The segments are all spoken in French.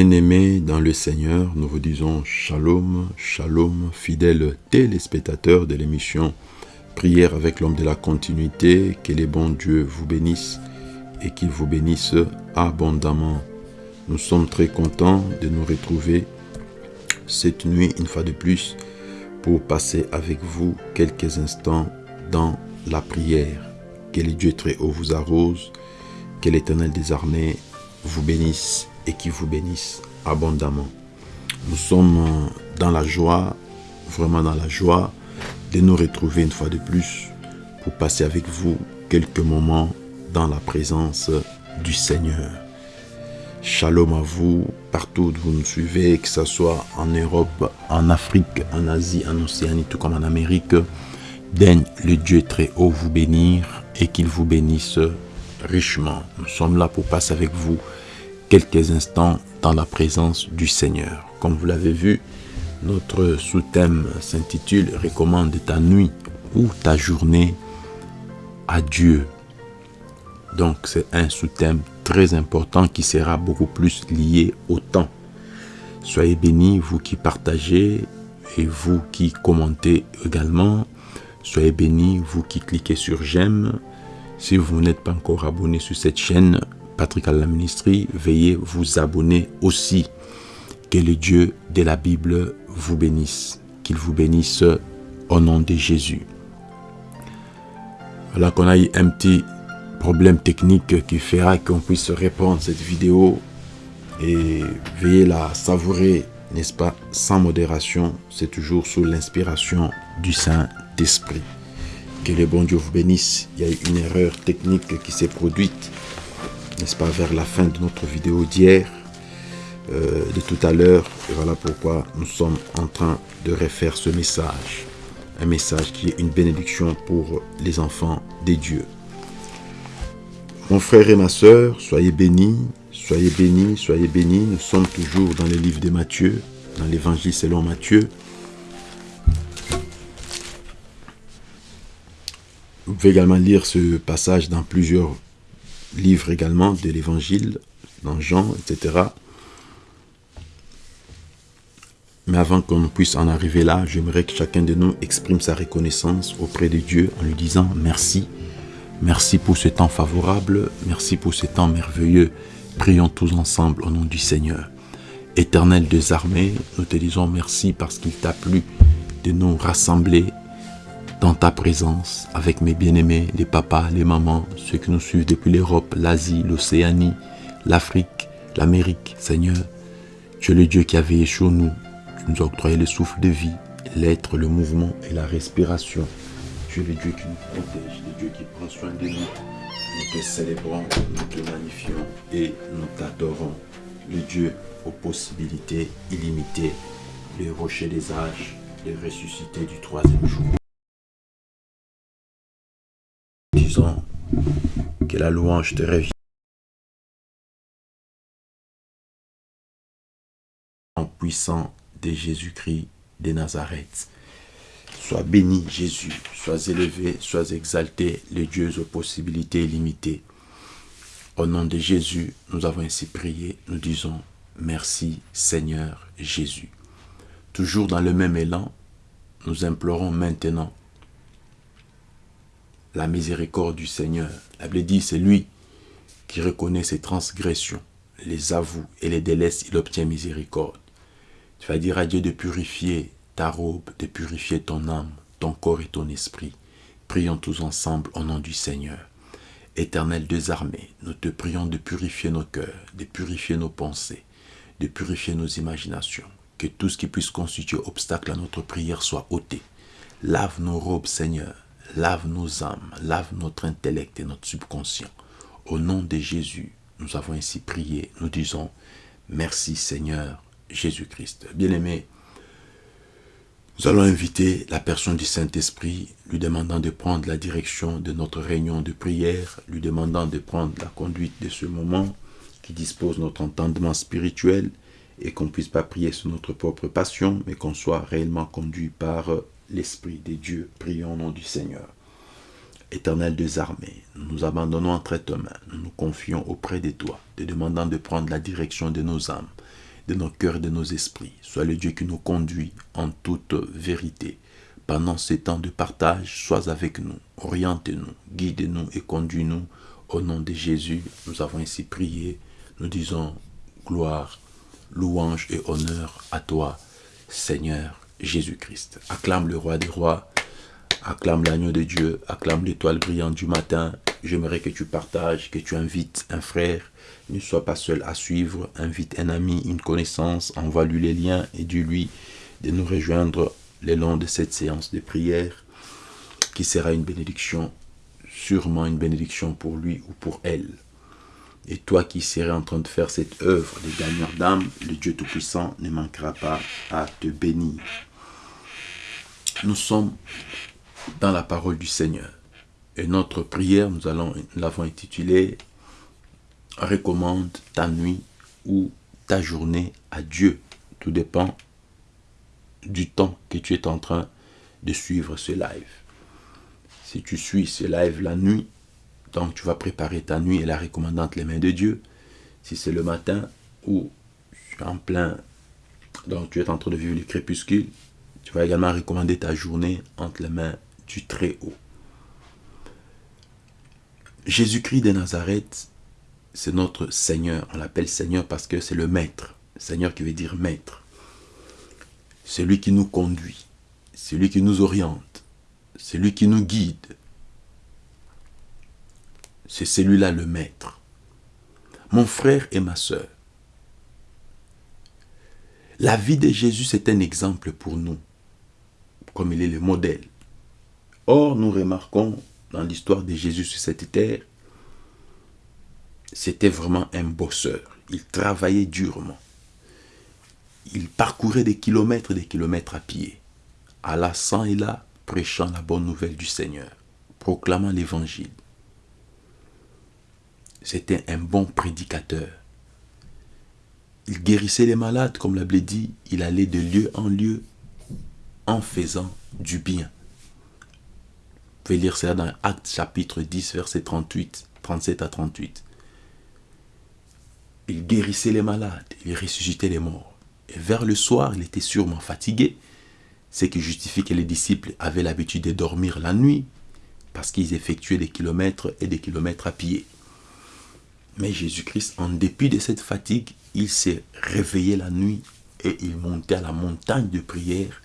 Bien-aimés dans le Seigneur, nous vous disons shalom, shalom, fidèles téléspectateurs de l'émission Prière avec l'homme de la continuité, que les bons dieux vous bénissent et qu'il vous bénisse abondamment. Nous sommes très contents de nous retrouver cette nuit une fois de plus pour passer avec vous quelques instants dans la prière. Que les dieux très haut vous arrose, que l'éternel des armées vous bénisse et qui vous bénisse abondamment. Nous sommes dans la joie, vraiment dans la joie de nous retrouver une fois de plus pour passer avec vous quelques moments dans la présence du Seigneur. Shalom à vous, partout où vous nous suivez, que ce soit en Europe, en Afrique, en Asie, en Océanie, tout comme en Amérique. Daigne le Dieu très haut vous bénir et qu'il vous bénisse richement. Nous sommes là pour passer avec vous quelques instants dans la présence du Seigneur. Comme vous l'avez vu, notre sous-thème s'intitule « Recommande ta nuit ou ta journée à Dieu ». Donc c'est un sous-thème très important qui sera beaucoup plus lié au temps. Soyez bénis, vous qui partagez et vous qui commentez également. Soyez bénis, vous qui cliquez sur j'aime. Si vous n'êtes pas encore abonné sur cette chaîne, Patrick à la ministrie, veuillez vous abonner aussi. Que le Dieu de la Bible vous bénisse. Qu'il vous bénisse au nom de Jésus. Voilà qu'on a eu un petit problème technique qui fera qu'on puisse répondre cette vidéo et veuillez la savourer, n'est-ce pas, sans modération. C'est toujours sous l'inspiration du Saint-Esprit. Que le bon Dieu vous bénisse. Il y a eu une erreur technique qui s'est produite, n'est-ce pas, vers la fin de notre vidéo d'hier, euh, de tout à l'heure. Et voilà pourquoi nous sommes en train de refaire ce message. Un message qui est une bénédiction pour les enfants des dieux. Mon frère et ma soeur, soyez bénis, soyez bénis, soyez bénis. Nous sommes toujours dans le livre de Matthieu, dans l'évangile selon Matthieu. Vous pouvez également lire ce passage dans plusieurs livres également de l'évangile, dans Jean, etc. Mais avant qu'on puisse en arriver là, j'aimerais que chacun de nous exprime sa reconnaissance auprès de Dieu en lui disant merci Merci pour ce temps favorable, merci pour ce temps merveilleux. Prions tous ensemble au nom du Seigneur. Éternel des armées, nous te disons merci parce qu'il t'a plu de nous rassembler dans ta présence avec mes bien-aimés, les papas, les mamans, ceux qui nous suivent depuis l'Europe, l'Asie, l'Océanie, l'Afrique, l'Amérique. Seigneur, tu es le Dieu qui a veillé sur nous. Tu nous as octroyé le souffle de vie, l'être, le mouvement et la respiration. Tu es le Dieu qui nous protège, le Dieu qui prend soin de nous. Nous te célébrons, nous te magnifions et nous t'adorons. Le Dieu aux possibilités illimitées, le rocher des âges, le ressuscité du troisième jour. Que la louange te revient. En puissant de Jésus-Christ de Nazareth. Sois béni Jésus, sois élevé, sois exalté, le Dieu aux possibilités illimitées. Au nom de Jésus, nous avons ainsi prié, nous disons merci Seigneur Jésus. Toujours dans le même élan, nous implorons maintenant la miséricorde du Seigneur. La Bible dit, c'est lui qui reconnaît ses transgressions, les avoue et les délaisse, il obtient miséricorde. Tu vas dire à Dieu de purifier ta robe, de purifier ton âme, ton corps et ton esprit. Prions tous ensemble au nom du Seigneur. Éternel des armées, nous te prions de purifier nos cœurs, de purifier nos pensées, de purifier nos imaginations. Que tout ce qui puisse constituer obstacle à notre prière soit ôté. Lave nos robes, Seigneur. Lave nos âmes, lave notre intellect et notre subconscient. Au nom de Jésus, nous avons ainsi prié. Nous disons, merci Seigneur Jésus-Christ. Bien-aimés, nous allons inviter la personne du Saint-Esprit, lui demandant de prendre la direction de notre réunion de prière, lui demandant de prendre la conduite de ce moment qui dispose notre entendement spirituel et qu'on ne puisse pas prier sur notre propre passion, mais qu'on soit réellement conduit par l'Esprit des dieux. Prions au nom du Seigneur. Éternel des armées, nous nous abandonnons entre tes mains, nous nous confions auprès de toi, te demandant de prendre la direction de nos âmes, de nos cœurs et de nos esprits. Sois le Dieu qui nous conduit en toute vérité. Pendant ces temps de partage, sois avec nous, oriente-nous, guide-nous et conduis-nous. Au nom de Jésus, nous avons ainsi prié. Nous disons gloire, louange et honneur à toi, Seigneur Jésus-Christ. Acclame le roi des rois, acclame l'agneau de Dieu, acclame l'étoile brillante du matin. J'aimerais que tu partages, que tu invites un frère. Ne sois pas seul à suivre. Invite un ami, une connaissance. Envoie-lui les liens et dis-lui de nous rejoindre le long de cette séance de prière qui sera une bénédiction, sûrement une bénédiction pour lui ou pour elle. Et toi qui serais en train de faire cette œuvre de gagneur d'âme, le Dieu Tout-Puissant ne manquera pas à te bénir. Nous sommes dans la parole du Seigneur. Et notre prière, nous l'avons intitulée Recommande ta nuit ou ta journée à Dieu. Tout dépend du temps que tu es en train de suivre ce live. Si tu suis ce live la nuit, donc tu vas préparer ta nuit et la recommander entre les mains de Dieu. Si c'est le matin ou en plein, donc tu es en train de vivre le crépuscule, tu vas également recommander ta journée entre les mains du Très-Haut. Jésus-Christ de Nazareth, c'est notre Seigneur. On l'appelle Seigneur parce que c'est le Maître. Seigneur qui veut dire Maître. Celui qui nous conduit, celui qui nous oriente, celui qui nous guide. C'est celui-là le Maître. Mon frère et ma soeur, la vie de Jésus, c'est un exemple pour nous, comme il est le modèle. Or, nous remarquons dans l'histoire de Jésus sur cette terre, c'était vraiment un bosseur. Il travaillait durement. Il parcourait des kilomètres et des kilomètres à pied, alla sans et là, prêchant la bonne nouvelle du Seigneur, proclamant l'évangile. C'était un bon prédicateur. Il guérissait les malades, comme l'a dit, il allait de lieu en lieu en faisant du bien. Vous pouvez lire cela dans Actes chapitre 10, verset 38, 37 à 38. Il guérissait les malades, il ressuscitait les morts. Et vers le soir, il était sûrement fatigué, ce qui justifie que les disciples avaient l'habitude de dormir la nuit, parce qu'ils effectuaient des kilomètres et des kilomètres à pied. Mais Jésus-Christ, en dépit de cette fatigue, il s'est réveillé la nuit et il montait à la montagne de prière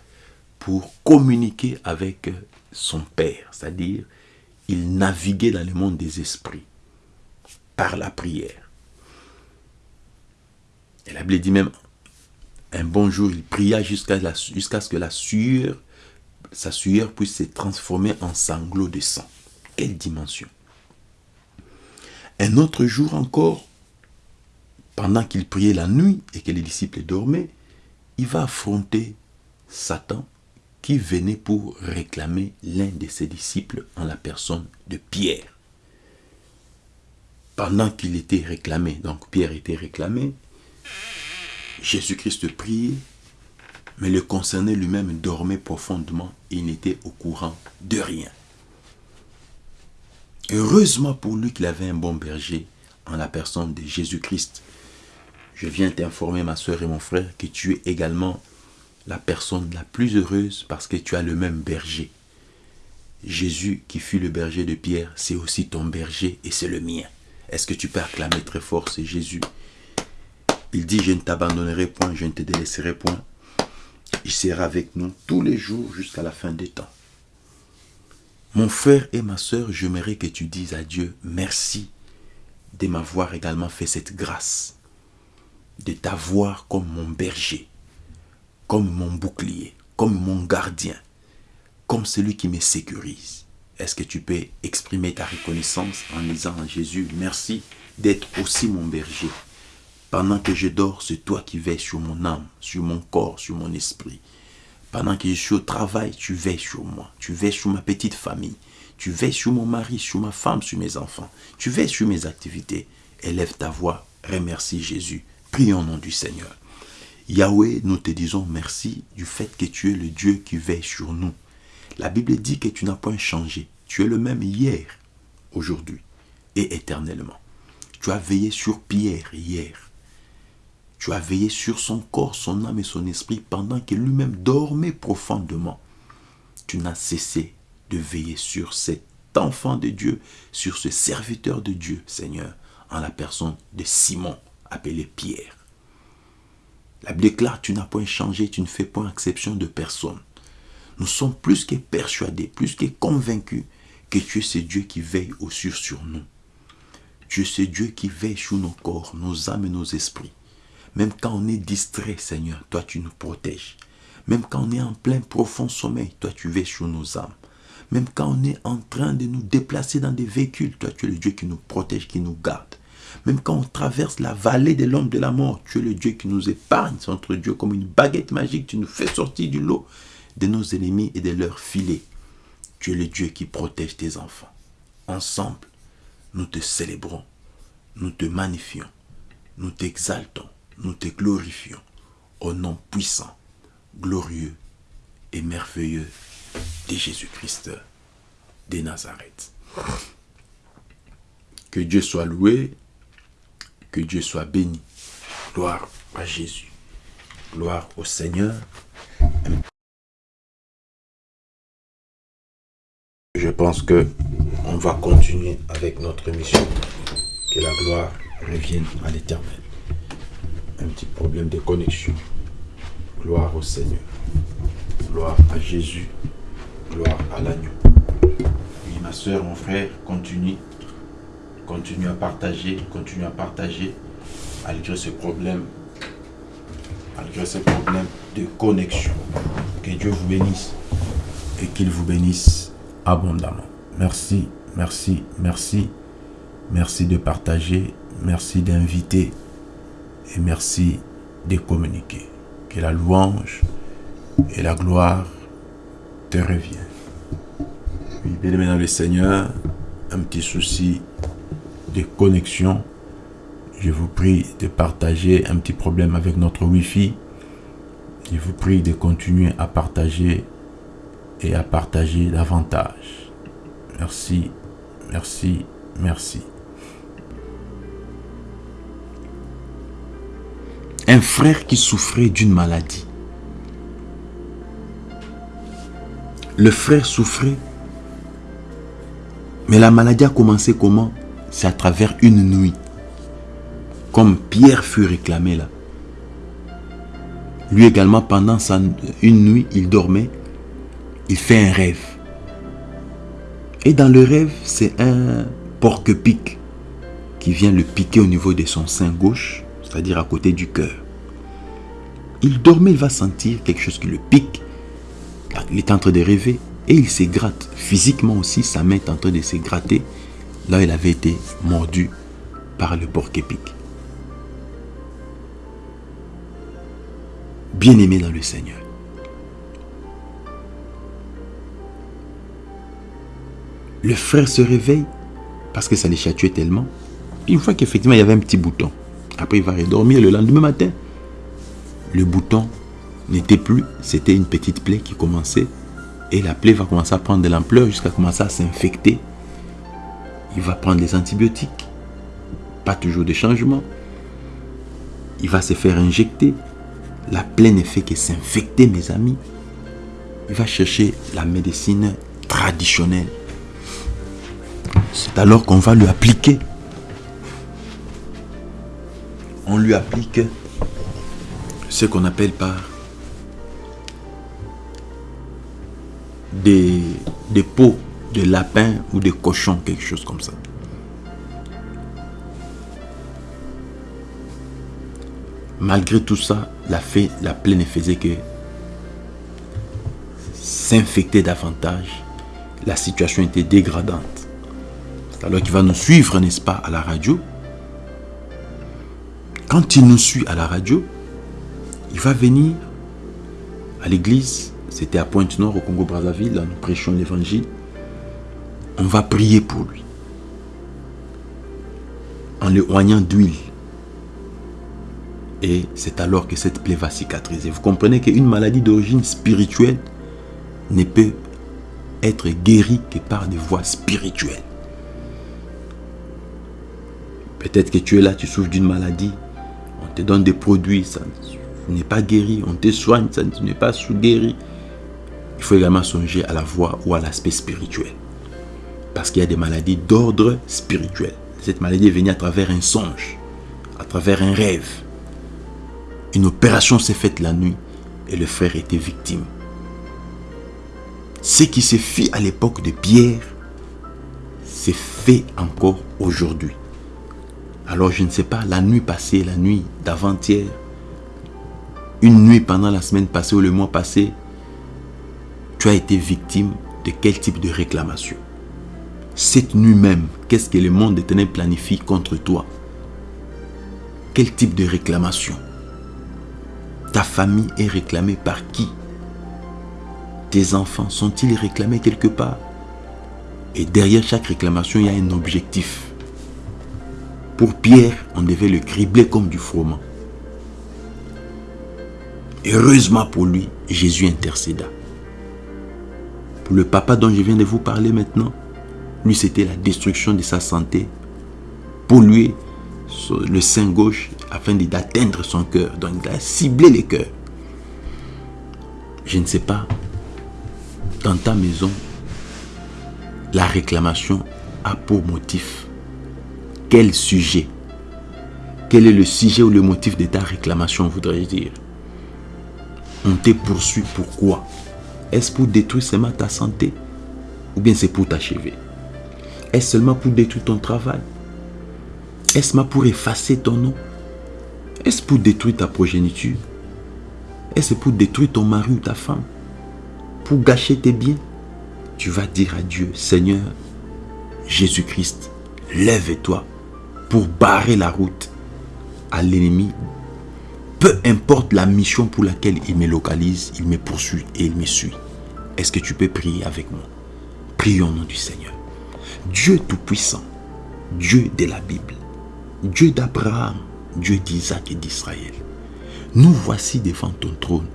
pour communiquer avec son Père, c'est-à-dire il naviguait dans le monde des esprits par la prière. Et la Bible dit même un bon jour, il pria jusqu'à ce que la sueur, sa sueur puisse se transformer en sanglots de sang. Quelle dimension Un autre jour encore, pendant qu'il priait la nuit et que les disciples dormaient, il va affronter Satan qui venait pour réclamer l'un de ses disciples en la personne de Pierre. Pendant qu'il était réclamé, donc Pierre était réclamé, Jésus-Christ priait, mais le concerné lui-même dormait profondément et n'était au courant de rien. Heureusement pour lui qu'il avait un bon berger en la personne de Jésus-Christ. Je viens t'informer, ma soeur et mon frère, que tu es également la personne la plus heureuse parce que tu as le même berger. Jésus, qui fut le berger de Pierre, c'est aussi ton berger et c'est le mien. Est-ce que tu peux acclamer très fort, c'est Jésus? Il dit, je ne t'abandonnerai point, je ne te délaisserai point. Il sera avec nous tous les jours jusqu'à la fin des temps. Mon frère et ma soeur, j'aimerais que tu dises à Dieu merci de m'avoir également fait cette grâce, de t'avoir comme mon berger, comme mon bouclier, comme mon gardien, comme celui qui me sécurise. Est-ce que tu peux exprimer ta reconnaissance en disant à Jésus, merci d'être aussi mon berger pendant que je dors, c'est toi qui veilles sur mon âme, sur mon corps, sur mon esprit. Pendant que je suis au travail, tu veilles sur moi. Tu veilles sur ma petite famille. Tu veilles sur mon mari, sur ma femme, sur mes enfants. Tu veilles sur mes activités. Élève ta voix. Remercie Jésus. Prie au nom du Seigneur. Yahweh, nous te disons merci du fait que tu es le Dieu qui veille sur nous. La Bible dit que tu n'as point changé. Tu es le même hier, aujourd'hui et éternellement. Tu as veillé sur Pierre hier. Tu as veillé sur son corps, son âme et son esprit pendant qu'il lui-même dormait profondément. Tu n'as cessé de veiller sur cet enfant de Dieu, sur ce serviteur de Dieu, Seigneur, en la personne de Simon, appelé Pierre. La Bible déclare, tu n'as point changé, tu ne fais point exception de personne. Nous sommes plus que persuadés, plus que convaincus que tu es ce Dieu qui veille au sur sur nous. Tu es ce Dieu qui veille sur nos corps, nos âmes et nos esprits. Même quand on est distrait, Seigneur, toi tu nous protèges. Même quand on est en plein profond sommeil, toi tu veilles sur nos âmes. Même quand on est en train de nous déplacer dans des véhicules, toi tu es le Dieu qui nous protège, qui nous garde. Même quand on traverse la vallée de l'homme de la mort, tu es le Dieu qui nous épargne. C'est notre Dieu comme une baguette magique. Tu nous fais sortir du lot de nos ennemis et de leurs filets. Tu es le Dieu qui protège tes enfants. Ensemble, nous te célébrons, nous te magnifions, nous t'exaltons, nous te glorifions au nom puissant, glorieux et merveilleux de Jésus-Christ de Nazareth. Que Dieu soit loué, que Dieu soit béni. Gloire à Jésus. Gloire au Seigneur. Je pense que on va continuer avec notre mission. Que la gloire revienne à l'éternel. Un petit problème de connexion. Gloire au Seigneur. Gloire à Jésus. Gloire à l'agneau. Oui, ma soeur, mon frère, continue. Continue à partager, continue à partager, malgré ce problème, malgré ce problème de connexion. Que Dieu vous bénisse et qu'il vous bénisse abondamment. Merci, merci, merci. Merci de partager, merci d'inviter et merci de communiquer. Que la louange et la gloire te reviennent. Oui, bien le Seigneur, un petit souci connexion. Je vous prie de partager un petit problème avec notre Wi-Fi. Je vous prie de continuer à partager et à partager davantage. Merci, merci, merci. Un frère qui souffrait d'une maladie. Le frère souffrait, mais la maladie a commencé comment? C'est à travers une nuit. Comme Pierre fut réclamé là. Lui également, pendant sa, une nuit, il dormait il fait un rêve. Et dans le rêve, c'est un porc-pic qui vient le piquer au niveau de son sein gauche, c'est-à-dire à côté du cœur. Il dormait, il va sentir quelque chose qui le pique. Il est en train de rêver et il se gratte. Physiquement aussi, sa main est en train de se gratter là il avait été mordu par le porc-épic. Bien-aimé dans le Seigneur. Le frère se réveille parce que ça les chatouait tellement. Une fois qu'effectivement il y avait un petit bouton. Après il va redormir le lendemain matin. Le bouton n'était plus, c'était une petite plaie qui commençait. Et la plaie va commencer à prendre de l'ampleur jusqu'à commencer à s'infecter. Il va prendre les antibiotiques. Pas toujours de changement. Il va se faire injecter. La plaie ne fait que s'infecter, mes amis. Il va chercher la médecine traditionnelle c'est alors qu'on va lui appliquer. On lui applique ce qu'on appelle par des, des peaux de lapin ou de cochon, quelque chose comme ça. Malgré tout ça, la, fait, la plaie ne faisait que s'infecter davantage. La situation était dégradante alors qu'il va nous suivre, n'est-ce pas, à la radio. Quand il nous suit à la radio, il va venir à l'église. C'était à Pointe-Nord, au Congo-Brazzaville. Là, nous prêchons l'évangile. On va prier pour lui. En le oignant d'huile. Et c'est alors que cette plaie va cicatriser. Vous comprenez qu'une maladie d'origine spirituelle ne peut être guéri que par des voies spirituelles. Peut-être que tu es là, tu souffres d'une maladie, on te donne des produits, ça n'est pas guéri, on te soigne, ça n'est pas guéri. Il faut également songer à la voie ou à l'aspect spirituel. Parce qu'il y a des maladies d'ordre spirituel. Cette maladie est venue à travers un songe, à travers un rêve. Une opération s'est faite la nuit et le frère était victime. Ce qui se fit à l'époque de Pierre, c'est fait encore aujourd'hui. Alors je ne sais pas, la nuit passée, la nuit d'avant-hier, une nuit pendant la semaine passée ou le mois passé, tu as été victime de quel type de réclamation? Cette nuit même, qu'est-ce que le monde éternel planifie contre toi? Quel type de réclamation? Ta famille est réclamée par qui? Tes enfants sont-ils réclamés quelque part? Et derrière chaque réclamation, il y a un objectif. Pour Pierre, on devait le cribler comme du froment. Heureusement pour lui, Jésus intercéda. Pour le papa dont je viens de vous parler maintenant, lui c'était la destruction de sa santé. Lui, le sein gauche, afin d'atteindre son cœur. Donc il ciblé les cœurs. Je ne sais pas, dans ta maison, la réclamation a pour motif quel sujet? Quel est le sujet ou le motif de ta réclamation, voudrais-je dire? On te poursuit pourquoi Est-ce pour détruire seulement ta santé? Ou bien c'est pour t'achever? Est-ce seulement pour détruire ton travail? Est-ce seulement pour effacer ton nom? Est-ce pour détruire ta progéniture? Est-ce pour détruire ton mari ou ta femme? Pour gâcher tes biens? Tu vas dire à Dieu, Seigneur, Jésus-Christ, lève-toi pour barrer la route à l'ennemi. Peu importe la mission pour laquelle il me localise, il me poursuit et il me suit. Est-ce que tu peux prier avec moi? Prions au nom du Seigneur. Dieu Tout-Puissant, Dieu de la Bible, Dieu d'Abraham, Dieu d'Isaac et d'Israël, nous voici devant ton trône,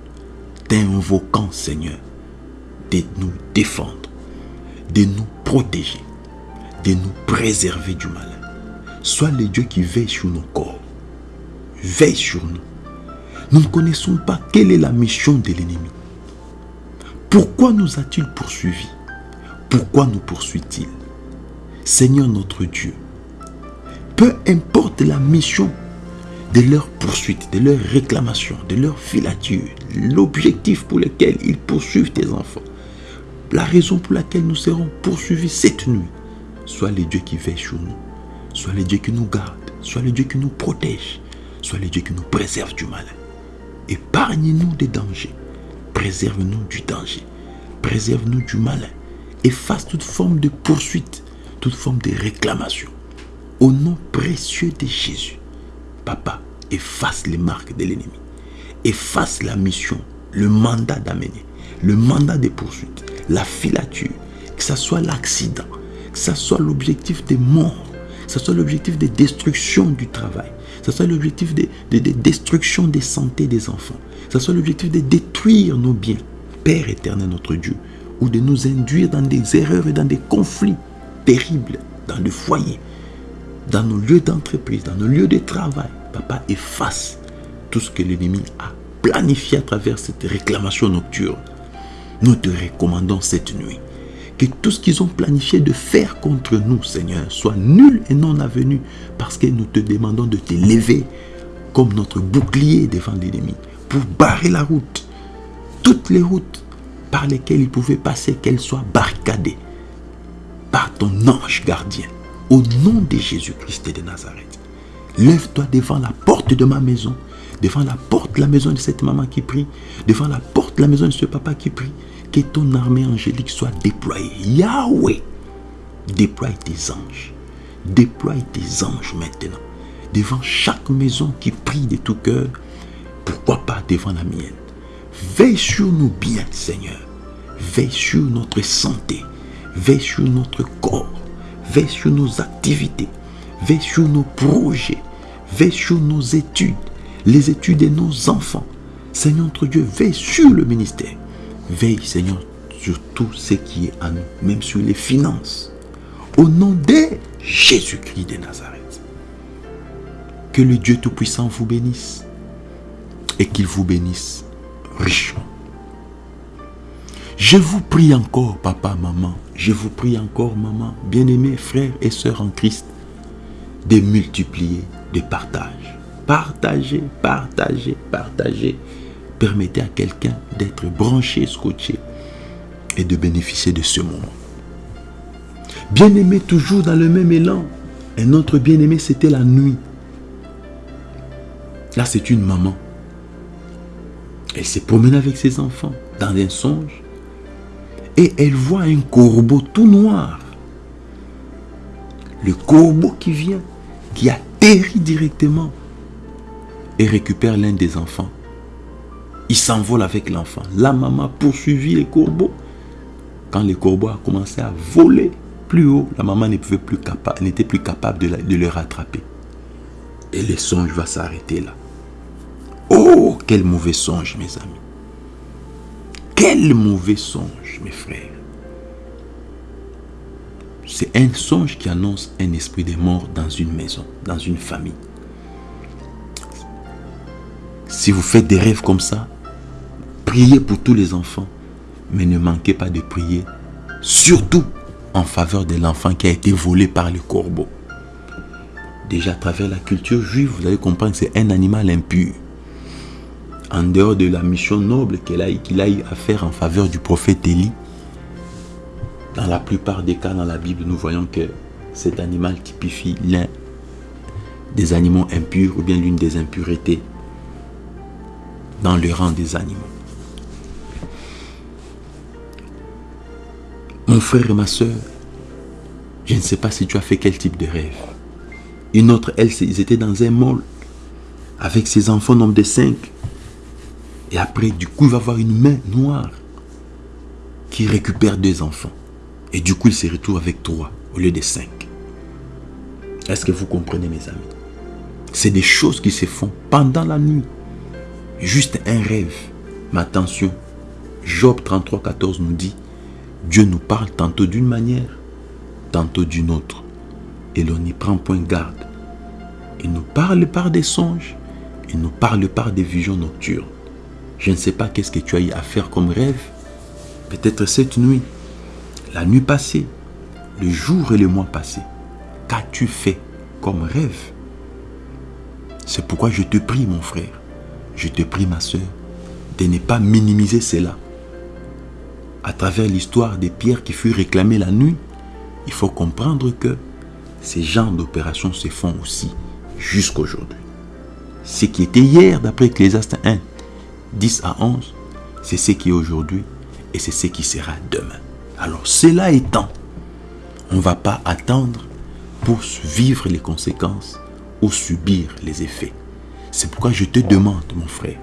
t'invoquant Seigneur, de nous défendre, de nous protéger, de nous préserver du mal. Sois le Dieu qui veille sur nos corps. Veille sur nous. Nous ne connaissons pas quelle est la mission de l'ennemi. Pourquoi nous a-t-il poursuivis Pourquoi nous poursuit-il? Seigneur notre Dieu, peu importe la mission de leur poursuite, de leur réclamation, de leur filature, l'objectif pour lequel ils poursuivent tes enfants, la raison pour laquelle nous serons poursuivis cette nuit, sois le Dieu qui veille sur nous. Sois le Dieu qui nous garde, sois le Dieu qui nous protège, sois le Dieu qui nous préserve du mal. Épargne-nous des dangers, préserve-nous du danger, préserve-nous du mal. Efface toute forme de poursuite, toute forme de réclamation. Au nom précieux de Jésus, Papa, efface les marques de l'ennemi. Efface la mission, le mandat d'amener, le mandat de poursuite, la filature, que ce soit l'accident, que ce soit l'objectif de mort ce soit l'objectif de destruction du travail, ce soit l'objectif de, destruction des santé des enfants, ce soit l'objectif de détruire nos biens, Père éternel notre Dieu, ou de nous induire dans des erreurs et dans des conflits terribles dans le foyer, dans nos lieux d'entreprise, dans nos lieux de travail. Papa, efface tout ce que l'ennemi a planifié à travers cette réclamation nocturne. Nous te recommandons cette nuit que tout ce qu'ils ont planifié de faire contre nous, Seigneur, soit nul et non avenu, parce que nous te demandons de te lever comme notre bouclier devant l'ennemi, pour barrer la route, toutes les routes par lesquelles il pouvait passer, qu'elles soient barricadées par ton ange gardien, au nom de Jésus-Christ de Nazareth. Lève-toi devant la porte de ma maison, devant la porte de la maison de cette maman qui prie, devant la porte de la maison de ce papa qui prie, que ton armée angélique soit déployée. Yahweh, déploie tes anges. Déploie tes anges maintenant. Devant chaque maison qui prie de tout cœur. Pourquoi pas devant la mienne? Veille sur nous bien, Seigneur. Veille sur notre santé. Veille sur notre corps. Veille sur nos activités. Veille sur nos projets. Veille sur nos études. Les études de nos enfants. Seigneur notre Dieu, veille sur le ministère. Veille, Seigneur, sur tout ce qui est à nous, même sur les finances. Au nom de Jésus-Christ de Nazareth. Que le Dieu Tout-Puissant vous bénisse et qu'il vous bénisse richement. Je vous prie encore, papa, maman, je vous prie encore, maman, bien-aimés frères et sœurs en Christ, de multiplier, de partage. Partagez, partagez, partagez. Permettez à quelqu'un d'être branché, scotché et de bénéficier de ce moment. Bien-aimé, toujours dans le même élan. Un autre bien-aimé, c'était la nuit. Là, c'est une maman. Elle s'est promenée avec ses enfants dans un songe et elle voit un corbeau tout noir. Le corbeau qui vient, qui atterrit directement et récupère l'un des enfants. Il s'envole avec l'enfant. La maman poursuivit les corbeaux. Quand les corbeaux a commencé à voler plus haut, la maman n'était plus, capable, de, de le rattraper. Et le songe va s'arrêter là. Oh, quel mauvais songe, mes amis. Quel mauvais songe, mes frères. C'est un songe qui annonce un esprit de mort dans une maison, dans une famille. Si vous faites des rêves comme ça, priez pour tous les enfants, mais ne manquez pas de prier, surtout en faveur de l'enfant qui a été volé par le corbeau. Déjà à travers la culture juive, vous allez comprendre que c'est un animal impur en dehors de la mission noble qu'il a, a eu à faire en faveur du prophète Élie, dans la plupart des cas dans la Bible, nous voyons que cet animal typifie l'un des animaux impurs ou bien l'une des impuretés dans le rang des animaux. Mon frère et ma soeur, je ne sais pas si tu as fait quel type de rêve. Une autre, elle, ils étaient dans un mall avec ses enfants, nombre de cinq. Et après, du coup, il va avoir une main noire qui récupère deux enfants. Et du coup, il se retrouve avec trois au lieu de cinq. Est-ce que vous comprenez, mes amis? C'est des choses qui se font pendant la nuit. Juste un rêve. Mais attention, Job 33, 14 nous dit, Dieu nous parle tantôt d'une manière, tantôt d'une autre. Et l'on n'y prend point garde. Il nous parle par des songes, il nous parle par des visions nocturnes. Je ne sais pas qu'est-ce que tu as eu à faire comme rêve. Peut-être cette nuit, la nuit passée, le jour et le mois passé. Qu'as-tu fait comme rêve? C'est pourquoi je te prie, mon frère, je te prie, ma soeur, de ne pas minimiser cela. À travers l'histoire des pierres qui furent réclamées la nuit, il faut comprendre que ces genres d'opérations se font aussi jusqu'aujourd'hui. Ce qui était hier, d'après Ecclésiaste 1, 10 à 11, c'est ce qui est aujourd'hui et c'est ce qui sera demain. Alors cela étant, on ne va pas attendre pour vivre les conséquences ou subir les effets. C'est pourquoi je te demande, mon frère,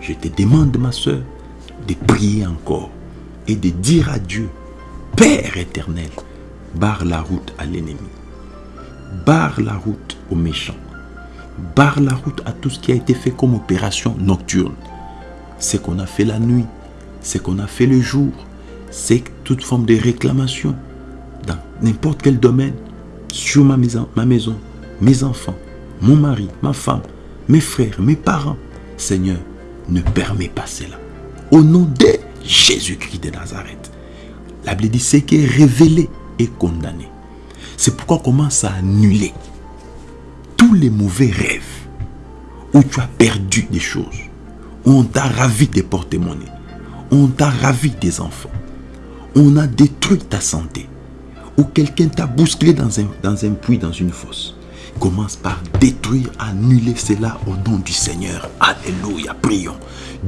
je te demande, ma soeur, de prier encore et de dire à Dieu, Père éternel, barre la route à l'ennemi, barre la route aux méchants, barre la route à tout ce qui a été fait comme opération nocturne, ce qu'on a fait la nuit, ce qu'on a fait le jour, c'est toute forme de réclamation dans n'importe quel domaine, sur ma maison, ma maison, mes enfants, mon mari, ma femme, mes frères, mes parents. Seigneur, ne permets pas cela. Au nom de Jésus-Christ de Nazareth. La Bible dit ce qui est révélé et condamné. C'est pourquoi on commence à annuler tous les mauvais rêves où tu as perdu des choses on t'a ravi des porte-monnaies. On t'a ravi des enfants. On a détruit ta santé. Ou quelqu'un t'a bousculé dans un, dans un puits, dans une fosse. Commence par détruire, annuler cela au nom du Seigneur. Alléluia. Prions.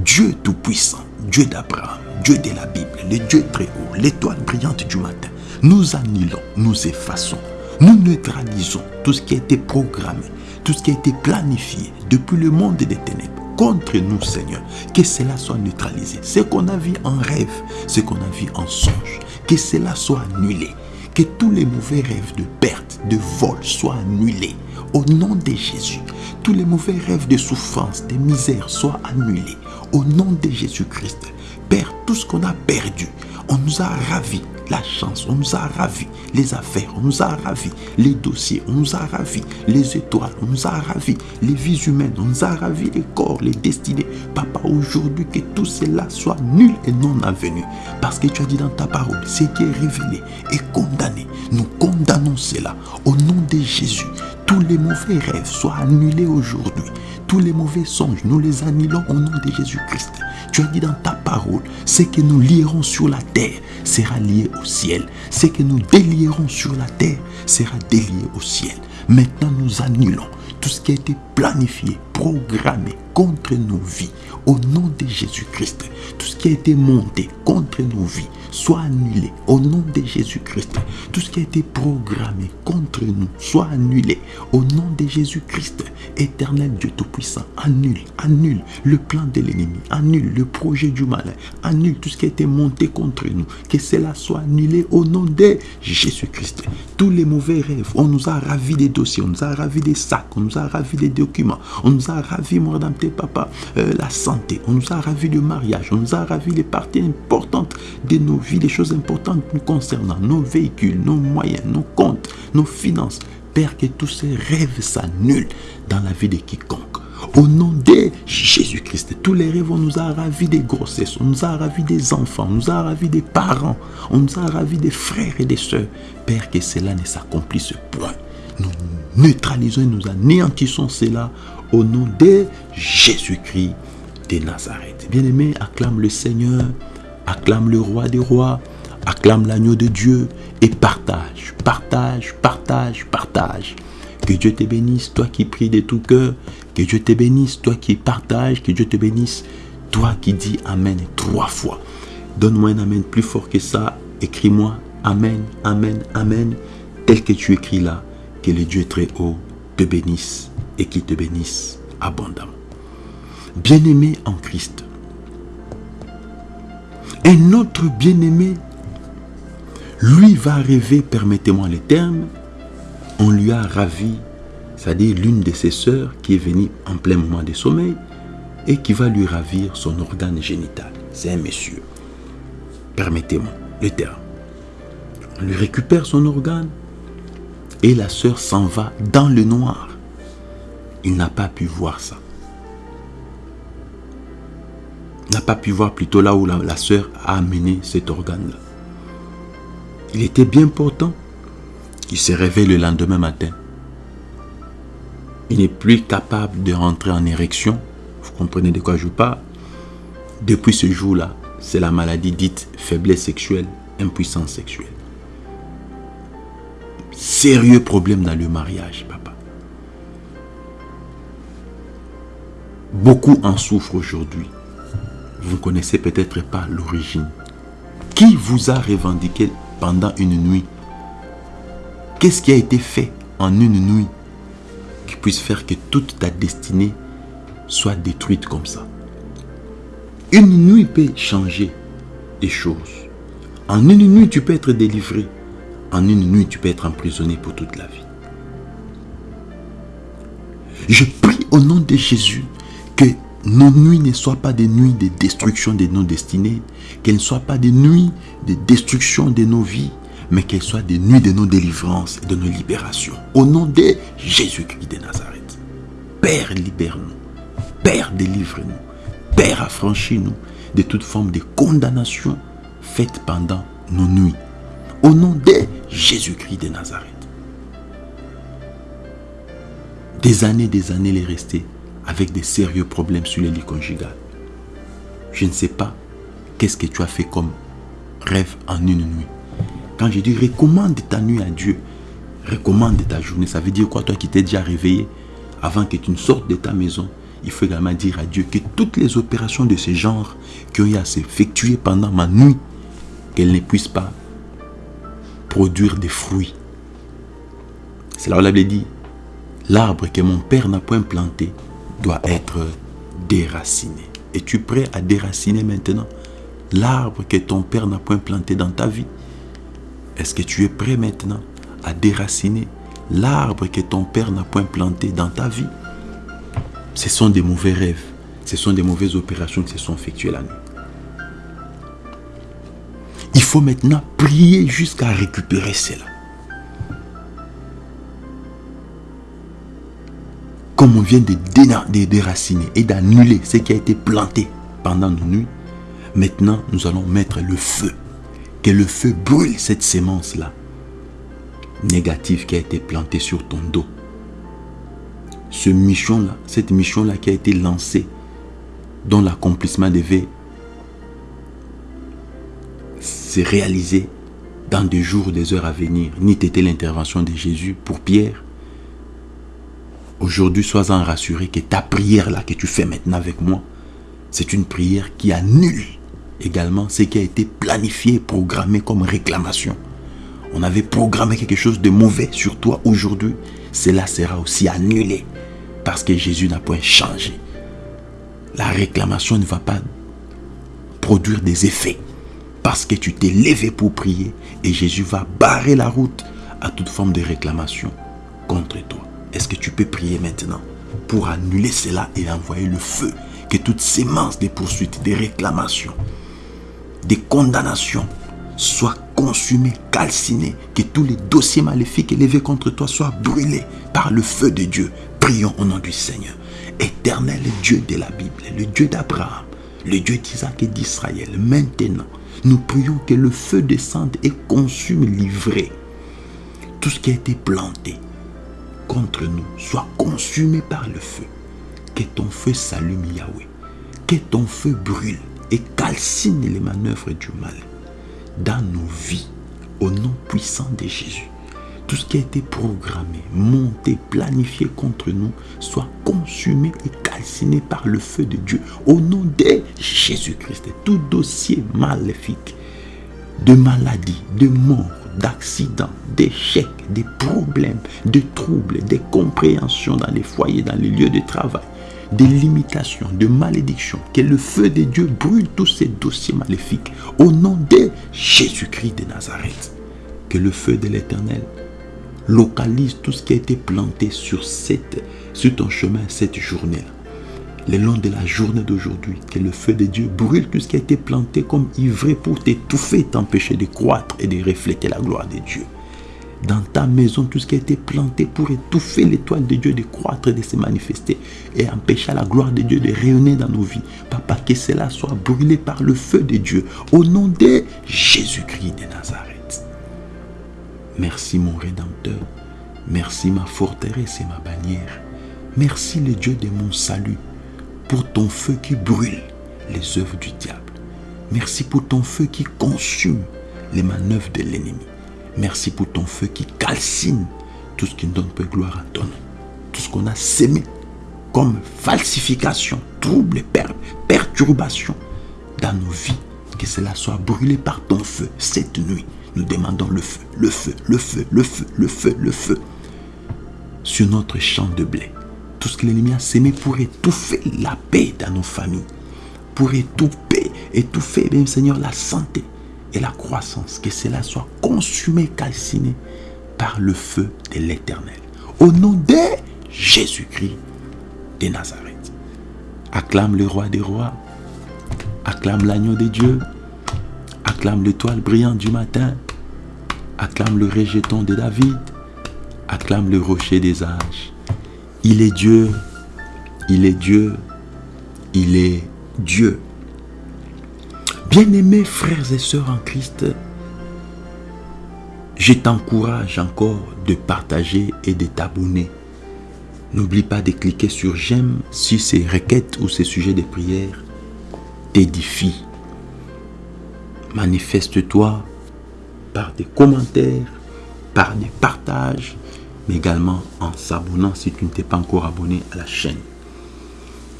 Dieu Tout-Puissant, Dieu d'Abraham, Dieu de la Bible, le Dieu très haut, l'étoile brillante du matin. Nous annulons, nous effaçons, nous neutralisons tout ce qui a été programmé, tout ce qui a été planifié depuis le monde des ténèbres contre nous, Seigneur. Que cela soit neutralisé. Ce qu'on a vu en rêve, ce qu'on a vu en songe, que cela soit annulé. Que tous les mauvais rêves de perte, de vol soient annulés. Au nom de Jésus, tous les mauvais rêves de souffrance, de misère soient annulés. Au nom de Jésus-Christ, Père, tout ce qu'on a perdu, on nous a ravi la chance, on nous a ravi les affaires, on nous a ravi les dossiers, on nous a ravi les étoiles, on nous a ravi les vies humaines, on nous a ravi les corps, les destinées. Papa, aujourd'hui, que tout cela soit nul et non avenu. Parce que tu as dit dans ta parole, ce qui est révélé est condamné. Nous condamnons cela au nom de Jésus. Tous les mauvais rêves soient annulés aujourd'hui. Tous les mauvais songes, nous les annulons au nom de Jésus-Christ. Tu as dit dans ta parole, ce que nous lierons sur la terre sera lié au ciel. Ce que nous délierons sur la terre sera délié au ciel. Maintenant, nous annulons tout ce qui a été planifié, programmé contre nos vies, au nom de Jésus-Christ. Tout ce qui a été monté contre nos vies, soit annulé au nom de Jésus-Christ. Tout ce qui a été programmé contre nous, soit annulé au nom de Jésus-Christ. Éternel Dieu Tout-Puissant, annule, annule le plan de l'ennemi, annule le projet du malin, annule tout ce qui a été monté contre nous. Que cela soit annulé au nom de Jésus-Christ. Tous les mauvais rêves, on nous a ravi des dossiers, on nous a ravi des sacs, on nous a ravi des documents, on nous a ravi, mon tes papa, euh, la santé, on nous a ravi le mariage, on nous a ravi les parties importantes de nos vies, les choses importantes nous concernant, nos véhicules, nos moyens, nos comptes, nos finances. Père, que tous ces rêves s'annulent dans la vie de quiconque. Au nom de Jésus-Christ, tous les rêves, on nous a ravi des grossesses, on nous a ravi des enfants, on nous a ravi des parents, on nous a ravi des frères et des sœurs. Père, que cela ne s'accomplisse point. Nous neutralisons et nous anéantissons cela au nom de Jésus-Christ de Nazareth. Bien-aimé, acclame le Seigneur, acclame le roi des rois, acclame l'agneau de Dieu et partage, partage, partage, partage. Que Dieu te bénisse, toi qui pries de tout cœur. Que Dieu te bénisse, toi qui partages. Que Dieu te bénisse, toi qui dis Amen trois fois. Donne-moi un Amen plus fort que ça. Écris-moi Amen, Amen, Amen. Tel que tu écris là. Que le Dieu très haut te bénisse et qu'il te bénisse abondamment. Bien-aimé en Christ. Un autre bien-aimé, lui va rêver, permettez-moi les termes, on lui a ravi, c'est-à-dire l'une de ses sœurs qui est venue en plein moment de sommeil et qui va lui ravir son organe génital. C'est un monsieur. Permettez-moi le terme. On lui récupère son organe et la sœur s'en va dans le noir. Il n'a pas pu voir ça. N'a pas pu voir plutôt là où la, la sœur a amené cet organe-là. Il était bien portant. Il se réveille le lendemain matin. Il n'est plus capable de rentrer en érection. Vous comprenez de quoi je parle? Depuis ce jour-là, c'est la maladie dite faiblesse sexuelle, impuissance sexuelle. Sérieux problème dans le mariage, papa. Beaucoup en souffrent aujourd'hui. Vous ne connaissez peut-être pas l'origine. Qui vous a revendiqué pendant une nuit? Qu'est-ce qui a été fait en une nuit qui puisse faire que toute ta destinée soit détruite comme ça? Une nuit peut changer des choses. En une nuit, tu peux être délivré. En une nuit, tu peux être emprisonné pour toute la vie. Je prie au nom de Jésus que nos nuits ne soient pas des nuits de destruction de nos destinées, qu'elles ne soient pas des nuits de destruction de nos vies, mais qu'elles soient des nuits de nos délivrances et de nos libérations. Au nom de Jésus-Christ de Nazareth. Père, libère-nous. Père, délivre-nous. Père, affranchis-nous de toute forme de condamnation faite pendant nos nuits. Au nom de Jésus-Christ de Nazareth. Des années, des années, les rester avec des sérieux problèmes sur les lits conjugal. Je ne sais pas qu'est-ce que tu as fait comme rêve en une nuit. Quand je dis recommande ta nuit à Dieu, recommande ta journée, ça veut dire quoi Toi qui t'es déjà réveillé, avant que tu ne sortes de ta maison, il faut également dire à Dieu que toutes les opérations de ce genre qui ont eu à s'effectuer pendant ma nuit, qu'elles ne puissent pas produire des fruits. C'est là où la Bible dit, l'arbre que mon père n'a point planté doit être déraciné. Es-tu prêt à déraciner maintenant l'arbre que ton père n'a point planté dans ta vie? Est-ce que tu es prêt maintenant à déraciner l'arbre que ton père n'a point planté dans ta vie? Ce sont des mauvais rêves. Ce sont des mauvaises opérations qui se sont effectuées la nuit. faut maintenant prier jusqu'à récupérer cela. Comme on vient de, déraciner et d'annuler ce qui a été planté pendant nos nuits, maintenant nous allons mettre le feu. Que le feu brûle cette sémence-là, négative qui a été plantée sur ton dos. Ce mission-là, cette mission-là qui a été lancée, dont l'accomplissement devait se réaliser dans des jours, des heures à venir, ni était l'intervention de Jésus pour Pierre. Aujourd'hui, sois-en rassuré que ta prière là que tu fais maintenant avec moi, c'est une prière qui annule également ce qui a été planifié, programmé comme réclamation. On avait programmé quelque chose de mauvais sur toi aujourd'hui. Cela sera aussi annulé parce que Jésus n'a point changé. La réclamation ne va pas produire des effets parce que tu t'es levé pour prier et Jésus va barrer la route à toute forme de réclamation contre toi. Est-ce que tu peux prier maintenant pour annuler cela et envoyer le feu que toutes ces sémences des poursuites, des réclamations, des condamnations soient consumées, calcinées, que tous les dossiers maléfiques élevés contre toi soient brûlés par le feu de Dieu. Prions au nom du Seigneur. Éternel Dieu de la Bible, le Dieu d'Abraham, le Dieu d'Isaac et d'Israël, maintenant, nous prions que le feu descende et consume livré. Tout ce qui a été planté contre nous soit consumé par le feu. Que ton feu s'allume, Yahweh. Que ton feu brûle et calcine les manœuvres du mal dans nos vies au nom puissant de Jésus tout ce qui a été programmé, monté, planifié contre nous soit consumé et calciné par le feu de Dieu. Au nom de Jésus-Christ, tout dossier maléfique, de maladie, de mort, d'accident, d'échecs, des problèmes, de troubles, des compréhensions dans les foyers, dans les lieux de travail, des limitations, de malédictions. Que le feu de Dieu brûle tous ces dossiers maléfiques au nom de Jésus-Christ de Nazareth. Que le feu de l'Éternel localise tout ce qui a été planté sur, cette, sur ton chemin cette journée-là. Le long de la journée d'aujourd'hui, que le feu de Dieu brûle tout ce qui a été planté comme ivré pour t'étouffer, t'empêcher de croître et de refléter la gloire de Dieu. Dans ta maison, tout ce qui a été planté pour étouffer l'étoile de Dieu de croître et de se manifester et empêcher la gloire de Dieu de rayonner dans nos vies. Papa, que cela soit brûlé par le feu de Dieu au nom de Jésus-Christ de Nazareth. Merci mon Rédempteur. Merci ma forteresse et ma bannière. Merci le Dieu de mon salut pour ton feu qui brûle les œuvres du diable. Merci pour ton feu qui consume les manœuvres de l'ennemi. Merci pour ton feu qui calcine tout ce qui ne donne pas gloire à ton nom. Tout ce qu'on a sémé comme falsification, trouble, perturbation dans nos vies. Que cela soit brûlé par ton feu cette nuit nous demandons le feu, le feu, le feu, le feu, le feu, le feu sur notre champ de blé. Tout ce que l'ennemi a sémé pour étouffer la paix dans nos familles, pour étouffer, étouffer, bien Seigneur, la santé et la croissance, que cela soit consumé, calciné par le feu de l'éternel. Au nom de Jésus-Christ de Nazareth. Acclame le roi des rois, acclame l'agneau de Dieu, Acclame l'étoile brillante du matin. Acclame le rejeton de David. Acclame le rocher des âges. Il est Dieu. Il est Dieu. Il est Dieu. Bien-aimés frères et sœurs en Christ, je t'encourage encore de partager et de t'abonner. N'oublie pas de cliquer sur j'aime si ces requêtes ou ces sujets de prière t'édifient manifeste-toi par des commentaires, par des partages, également en s'abonnant si tu ne t'es pas encore abonné à la chaîne.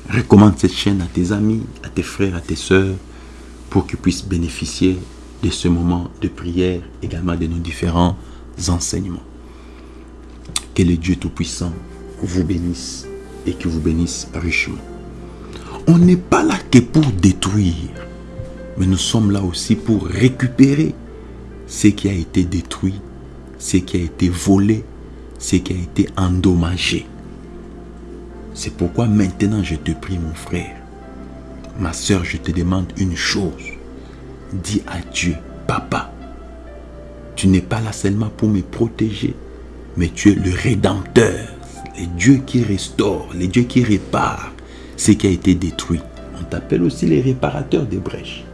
Recommande cette chaîne à tes amis, à tes frères, à tes soeurs, pour qu'ils puissent bénéficier de ce moment de prière, également de nos différents enseignements. Que le Dieu Tout-Puissant vous bénisse et que vous bénisse richement. On n'est pas là que pour détruire, mais nous sommes là aussi pour récupérer ce qui a été détruit, ce qui a été volé, ce qui a été endommagé. C'est pourquoi maintenant je te prie mon frère, ma soeur, je te demande une chose. Dis à Dieu papa. Tu n'es pas là seulement pour me protéger, mais tu es le rédempteur, le Dieu qui restaure, le Dieu qui répare ce qui a été détruit. On t'appelle aussi les réparateurs des brèches.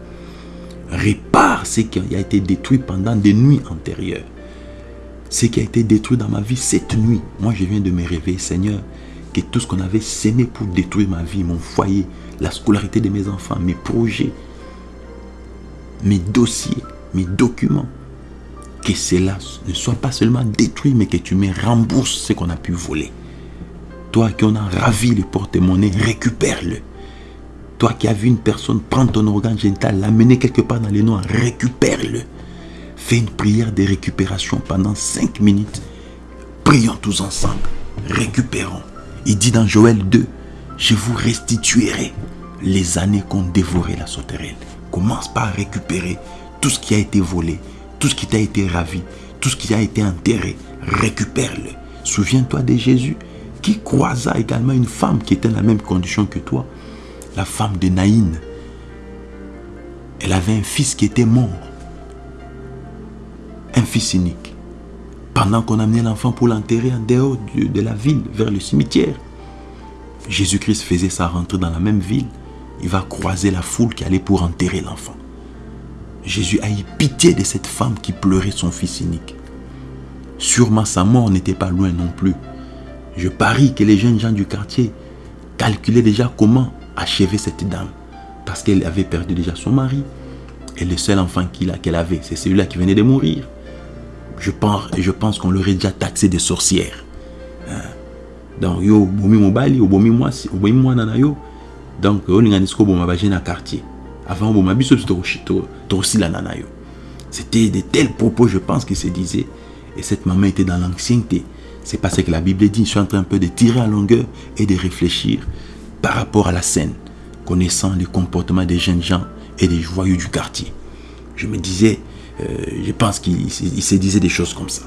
Répare ce qui a été détruit pendant des nuits antérieures. Ce qui a été détruit dans ma vie cette nuit. Moi, je viens de me réveiller, Seigneur, que tout ce qu'on avait sémé pour détruire ma vie, mon foyer, la scolarité de mes enfants, mes projets, mes dossiers, mes documents, que cela ne soit pas seulement détruit, mais que tu me rembourses ce qu'on a pu voler. Toi qui en as ravi le porte-monnaie, récupère-le. Toi qui as vu une personne prendre ton organe génital, l'amener quelque part dans les noirs, récupère-le. Fais une prière de récupération pendant 5 minutes. Prions tous ensemble. Récupérons. Il dit dans Joël 2, je vous restituerai les années qu'ont dévoré la sauterelle. Commence par récupérer tout ce qui a été volé, tout ce qui t'a été ravi, tout ce qui a été enterré. Récupère-le. Souviens-toi de Jésus qui croisa également une femme qui était dans la même condition que toi, la femme de Naïn. Elle avait un fils qui était mort, un fils unique. Pendant qu'on amenait l'enfant pour l'enterrer en dehors de la ville, vers le cimetière, Jésus-Christ faisait sa rentrée dans la même ville. Il va croiser la foule qui allait pour enterrer l'enfant. Jésus a eu pitié de cette femme qui pleurait son fils unique. Sûrement sa mort n'était pas loin non plus. Je parie que les jeunes gens du quartier calculaient déjà comment achever cette dame. Parce qu'elle avait perdu déjà son mari. Et le seul enfant qu'elle avait, c'est celui-là qui venait de mourir. Je pense, je pense qu'on l'aurait déjà taxé de sorcière. Hein? Donc, yo, bomi mobali, bomi moi, bomi moi nana yo. Donc, on a dit que na quartier. Avant, on m'a dit que la nana yo. C'était de tels propos, je pense, qu'il se disait. Et cette maman était dans l'ancienneté. C'est parce que la Bible dit, je suis en train un peu de tirer à longueur et de réfléchir par rapport à la scène, connaissant les comportements des jeunes gens et des joyeux du quartier. Je me disais, je pense qu'il se disait des choses comme ça.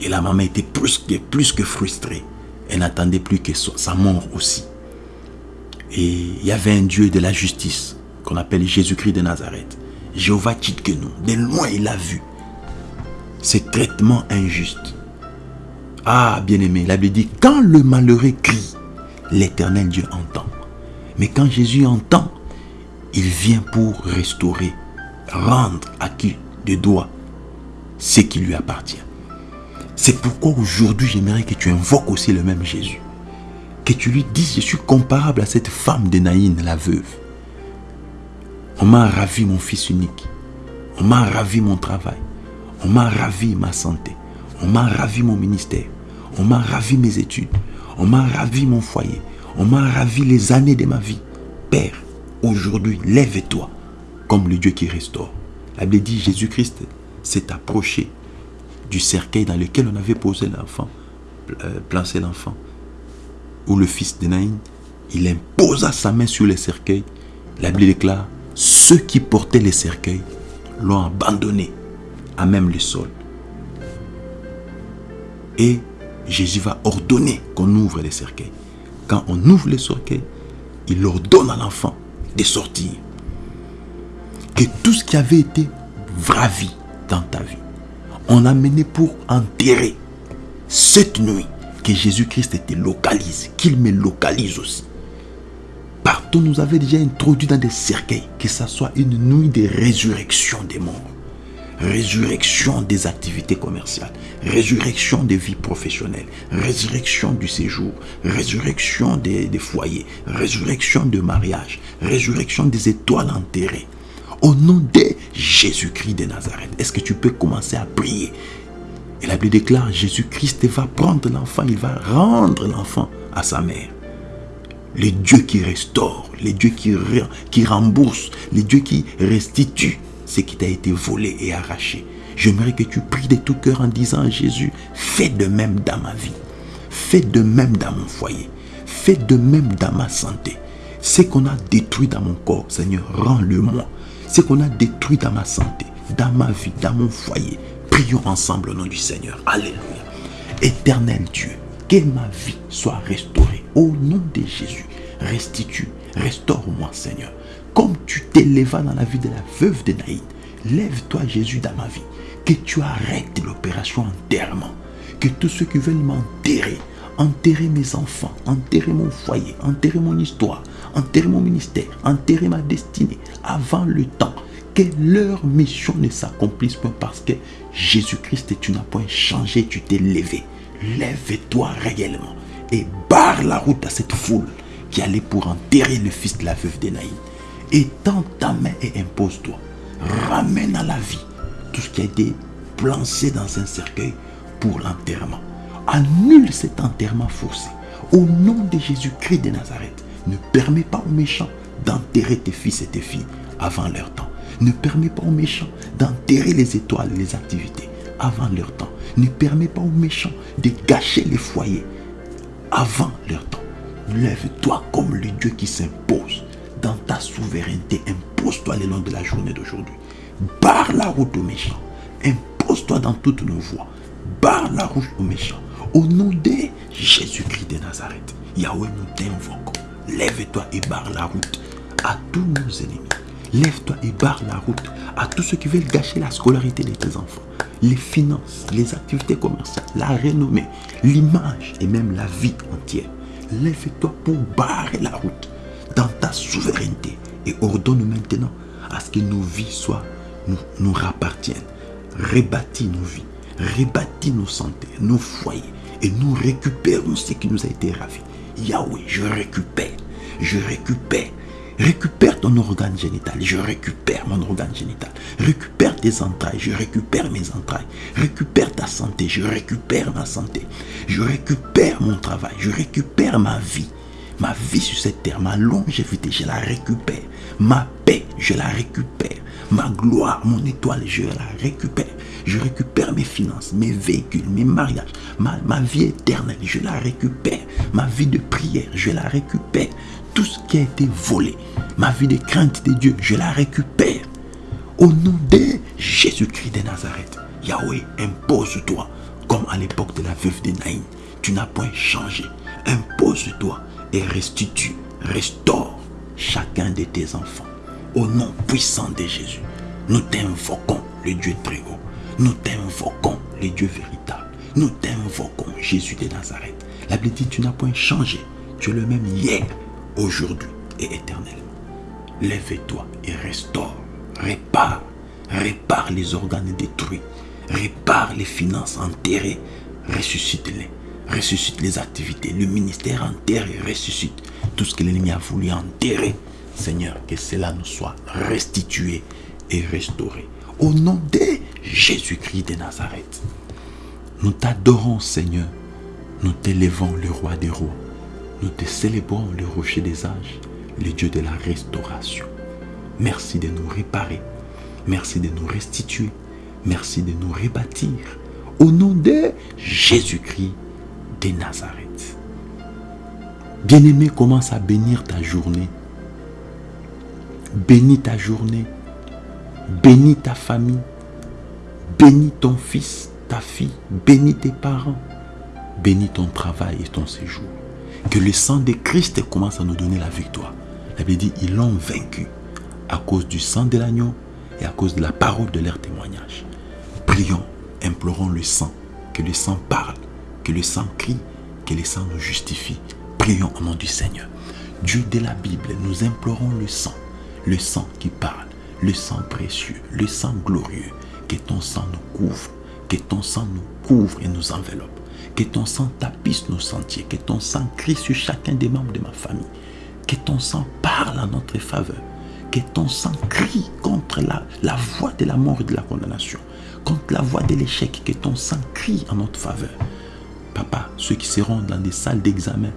Et la maman était plus que, plus que frustrée. Elle n'attendait plus que sa mort aussi. Et il y avait un Dieu de la justice qu'on appelle Jésus-Christ de Nazareth. Jéhovah que nous. De loin, il a vu ces traitements injustes. Ah, bien-aimé, la Bible dit, quand le malheureux crie, l'éternel Dieu entend. Mais quand Jésus entend, il vient pour restaurer, rendre à qui de droit ce qui lui appartient. C'est pourquoi aujourd'hui, j'aimerais que tu invoques aussi le même Jésus. Que tu lui dises, je suis comparable à cette femme de Naïn, la veuve. On m'a ravi mon fils unique. On m'a ravi mon travail. On m'a ravi ma santé. On m'a ravi mon ministère. On m'a ravi mes études. On m'a ravi mon foyer. On m'a ravi les années de ma vie. Père, aujourd'hui, lève-toi comme le Dieu qui restaure. La Bible dit Jésus-Christ s'est approché du cercueil dans lequel on avait posé l'enfant, euh, placé l'enfant, ou le fils de Naïn. Il imposa sa main sur le cercueil. La Bible déclare ceux qui portaient les cercueils l'ont abandonné à même le sol. Et Jésus va ordonner qu'on ouvre les cercueils. Quand on ouvre les cercueils, il ordonne à l'enfant de sortir. Que tout ce qui avait été vravi dans ta vie, on a mené pour enterrer cette nuit que Jésus-Christ était localise, qu'il me localise aussi. Partout nous avait déjà introduit dans des cercueils, que ce soit une nuit de résurrection des morts résurrection des activités commerciales, résurrection des vies professionnelles, résurrection du séjour, résurrection des, foyers, résurrection de mariage, résurrection des étoiles enterrées. Au nom de Jésus-Christ de Nazareth, est-ce que tu peux commencer à prier? Et la Bible déclare, Jésus-Christ va prendre l'enfant, il va rendre l'enfant à sa mère. Les dieux qui restaurent, les dieux qui, qui remboursent, les dieux qui restituent ce qui t'a été volé et arraché. J'aimerais que tu pries de tout cœur en disant Jésus, fais de même dans ma vie. Fais de même dans mon foyer. Fais de même dans ma santé. Ce qu'on a détruit dans mon corps, Seigneur, rends-le-moi. Ce qu'on a détruit dans ma santé, dans ma vie, dans mon foyer. Prions ensemble au nom du Seigneur. Alléluia. Éternel Dieu, que ma vie soit restaurée. Au nom de Jésus, restitue, restaure-moi, Seigneur comme tu t'élevas dans la vie de la veuve de Naïd, Lève-toi, Jésus, dans ma vie. Que tu arrêtes l'opération enterrement. Que tous ceux qui veulent m'enterrer, enterrer mes enfants, enterrer mon foyer, enterrer mon histoire, enterrer mon ministère, enterrer ma destinée avant le temps. Que leur mission ne s'accomplisse pas parce que Jésus-Christ, tu n'as point changé, tu t'es levé. Lève-toi réellement et barre la route à cette foule qui allait pour enterrer le fils de la veuve d'Énaïm. Étends ta main et impose-toi. Ramène à la vie tout ce qui a été plancé dans un cercueil pour l'enterrement. Annule cet enterrement forcé. Au nom de Jésus-Christ de Nazareth, ne permets pas aux méchants d'enterrer tes fils et tes filles avant leur temps. Ne permets pas aux méchants d'enterrer les étoiles et les activités avant leur temps. Ne permets pas aux méchants de gâcher les foyers avant leur temps. Lève-toi comme le Dieu qui s'impose dans ta souveraineté. Impose-toi le long de la journée d'aujourd'hui. Barre la route aux méchants. Impose-toi dans toutes nos voies. Barre la route aux méchants. Au nom de Jésus-Christ de Nazareth. Yahweh, nous t'invoquons. Lève-toi et barre la route à tous nos ennemis. Lève-toi et barre la route à tous ceux qui veulent gâcher la scolarité de tes enfants, les finances, les activités commerciales, la renommée, l'image et même la vie entière. Lève-toi pour barrer la route dans ta souveraineté et ordonne maintenant à ce que nos vies soient, nous, nous rappartiennent. Rebâtis nos vies, rebâtis nos santé, nos foyers et nous récupérons ce qui nous a été ravi. Yahweh, je récupère, je récupère Récupère ton organe génital, je récupère mon organe génital. Récupère tes entrailles, je récupère mes entrailles. Récupère ta santé, je récupère ma santé. Je récupère mon travail, je récupère ma vie. Ma vie sur cette terre, ma longévité, je la récupère. Ma paix, je la récupère. Ma gloire, mon étoile, je la récupère. Je récupère mes finances, mes véhicules, mes mariages, ma, vie éternelle, je la récupère. Ma vie de prière, je la récupère tout ce qui a été volé, ma vie de crainte de Dieu, je la récupère. Au nom de Jésus-Christ de Nazareth, Yahweh, impose-toi, comme à l'époque de la veuve de Naïm. Tu n'as point changé. Impose-toi et restitue, restaure chacun de tes enfants. Au nom puissant de Jésus, nous t'invoquons, le Dieu très haut. Nous t'invoquons, le Dieu véritable. Nous t'invoquons, Jésus de Nazareth. La Bible dit, tu n'as point changé. Tu es le même hier, aujourd'hui et éternellement. Lève-toi et restaure, répare, répare les organes détruits, répare les finances enterrées, ressuscite-les, ressuscite les activités, le ministère enterré, ressuscite tout ce que l'ennemi a voulu enterrer. Seigneur, que cela nous soit restitué et restauré. Au nom de Jésus-Christ de Nazareth, nous t'adorons, Seigneur. Nous t'élevons, le roi des rois. Nous te célébrons le rocher des âges, le Dieu de la restauration. Merci de nous réparer. Merci de nous restituer. Merci de nous rebâtir. Au nom de Jésus-Christ de Nazareth. Bien-aimé, commence à bénir ta journée. Bénis ta journée. Bénis ta famille. Bénis ton fils, ta fille. Bénis tes parents. Bénis ton travail et ton séjour que le sang de Christ commence à nous donner la victoire. La Bible dit, ils l'ont vaincu à cause du sang de l'agneau et à cause de la parole de leur témoignage. Prions, implorons le sang, que le sang parle, que le sang crie, que le sang nous justifie. Prions au nom du Seigneur. Dieu de la Bible, nous implorons le sang, le sang qui parle, le sang précieux, le sang glorieux, que ton sang nous couvre, que ton sang nous couvre et nous enveloppe. Que ton sang tapisse nos sentiers. Que ton sang crie sur chacun des membres de ma famille. Que ton sang parle en notre faveur. Que ton sang crie contre la, la voix de la mort et de la condamnation. Contre la voix de l'échec. Que ton sang crie en notre faveur. Papa, ceux qui seront dans des salles d'examen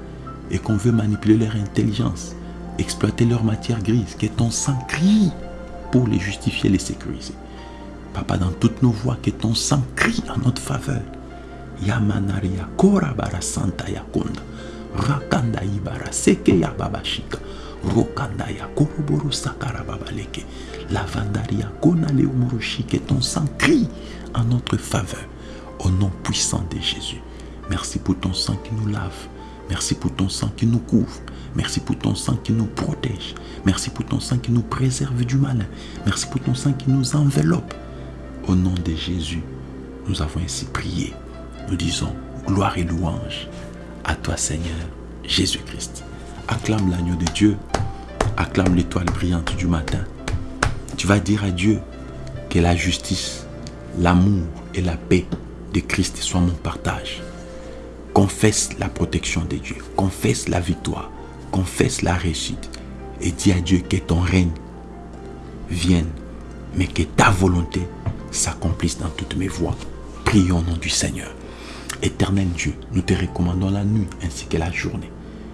et qu'on veut manipuler leur intelligence, exploiter leur matière grise, que ton sang crie pour les justifier, les sécuriser. Papa, dans toutes nos voies, que ton sang crie en notre faveur yamanaria bara santa yakunda rakanda ibara seke ya babashika rokanda ya koroboro sakara babaleke lavandaria kona leumurushike ton sang crie en notre faveur au nom puissant de Jésus merci pour ton sang qui nous lave merci pour ton sang qui nous couvre Merci pour ton sang qui nous protège. Merci pour ton sang qui nous préserve du mal. Merci pour ton sang qui nous enveloppe. Au nom de Jésus, nous avons ainsi prié. Nous disons gloire et louange à toi Seigneur Jésus-Christ. Acclame l'agneau de Dieu. Acclame l'étoile brillante du matin. Tu vas dire à Dieu que la justice, l'amour et la paix de Christ soient mon partage. Confesse la protection de Dieu. Confesse la victoire. Confesse la réussite. Et dis à Dieu que ton règne vienne, mais que ta volonté s'accomplisse dans toutes mes voies. Prions au nom du Seigneur. Éternel Dieu, nous te recommandons la nuit ainsi que la journée.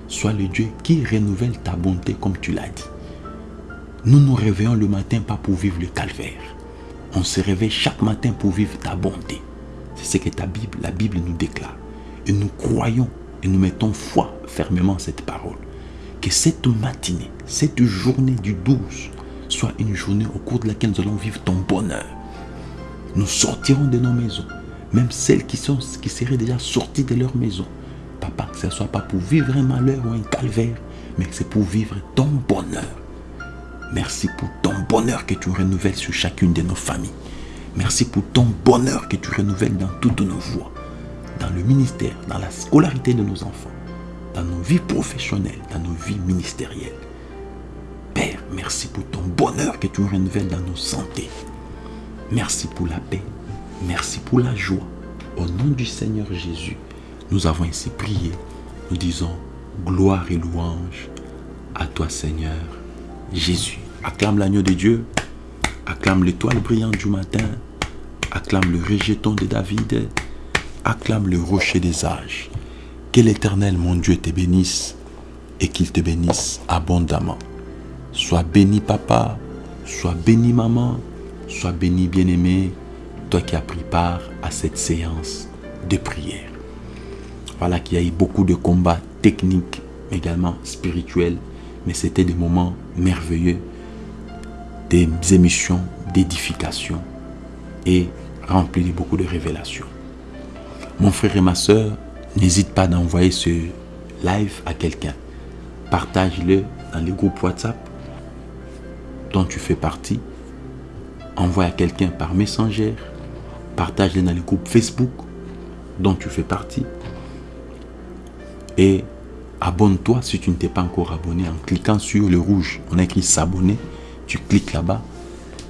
Sois le Dieu qui renouvelle ta bonté comme tu l'as dit. Nous nous réveillons le matin pas pour vivre le calvaire. On se réveille chaque matin pour vivre ta bonté. C'est ce que ta Bible, la Bible nous déclare. Et nous croyons et nous mettons foi fermement cette parole. Que cette matinée, cette journée du 12, soit une journée au cours de laquelle nous allons vivre ton bonheur. Nous sortirons de nos maisons, même celles qui, sont, seraient déjà sorties de leur maison. Papa, que ce ne soit pas pour vivre un malheur ou un calvaire, mais c'est pour vivre ton bonheur. Merci pour ton bonheur que tu renouvelles sur chacune de nos familles. Merci pour ton bonheur que tu renouvelles dans toutes nos voies, dans le ministère, dans la scolarité de nos enfants, dans nos vies professionnelles, dans nos vies ministérielles. Père, merci pour ton bonheur que tu renouvelles dans nos santé. Merci pour la paix. Merci pour la joie. Au nom du Seigneur Jésus, nous avons ainsi prié. Nous disons gloire et louange à toi Seigneur Jésus. Acclame l'agneau de Dieu. Acclame l'étoile brillante du matin. Acclame le rejeton de David. Acclame le rocher des âges. Que l'Éternel, mon Dieu, te bénisse et qu'il te bénisse abondamment. Sois béni, papa. Sois béni, maman. Sois béni, bien-aimé, toi qui as pris part à cette séance de prière. Voilà qu'il y a eu beaucoup de combats techniques, également spirituels, mais c'était des moments merveilleux, des émissions d'édification et remplis de beaucoup de révélations. Mon frère et ma soeur, n'hésite pas d'envoyer ce live à quelqu'un. Partage-le dans les groupes WhatsApp dont tu fais partie envoie à quelqu'un par Messenger, partage-les dans les groupes Facebook dont tu fais partie et abonne-toi si tu ne t'es pas encore abonné en cliquant sur le rouge. On écrit s'abonner, tu cliques là-bas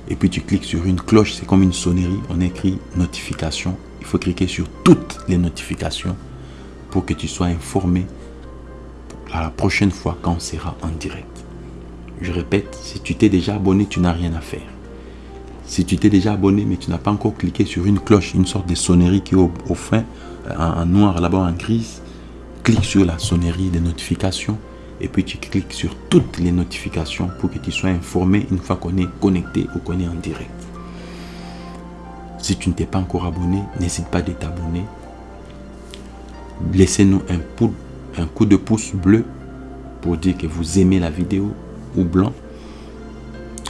et puis tu cliques sur une cloche, c'est comme une sonnerie, on écrit notification. Il faut cliquer sur toutes les notifications pour que tu sois informé à la prochaine fois quand on sera en direct. Je répète, si tu t'es déjà abonné, tu n'as rien à faire. Si tu t'es déjà abonné mais tu n'as pas encore cliqué sur une cloche, une sorte de sonnerie qui est au, fin, en, noir là-bas en grise, clique sur la sonnerie des notifications et puis tu cliques sur toutes les notifications pour que tu sois informé une fois qu'on est connecté ou qu'on est en direct. Si tu ne t'es pas encore abonné, n'hésite pas de t'abonner. Laissez-nous un, un coup de pouce bleu pour dire que vous aimez la vidéo ou blanc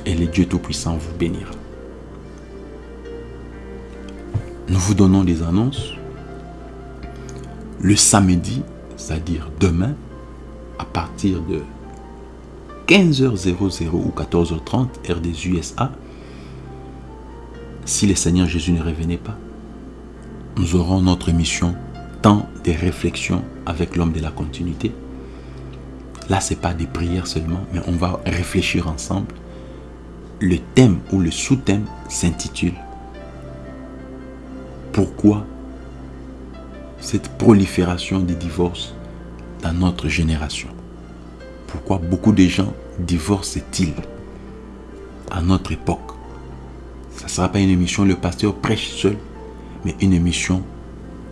et le Dieu Tout-Puissant vous bénira. Nous vous donnons des annonces. Le samedi, c'est-à-dire demain, à partir de 15h00 ou 14h30, heure des USA, si le Seigneur Jésus ne revenait pas, nous aurons notre émission Temps des réflexions avec l'homme de la continuité. Là, ce n'est pas des prières seulement, mais on va réfléchir ensemble. Le thème ou le sous-thème s'intitule pourquoi cette prolifération des divorces dans notre génération? Pourquoi beaucoup de gens divorcent-ils à notre époque? Ça ne sera pas une émission, le pasteur prêche seul, mais une émission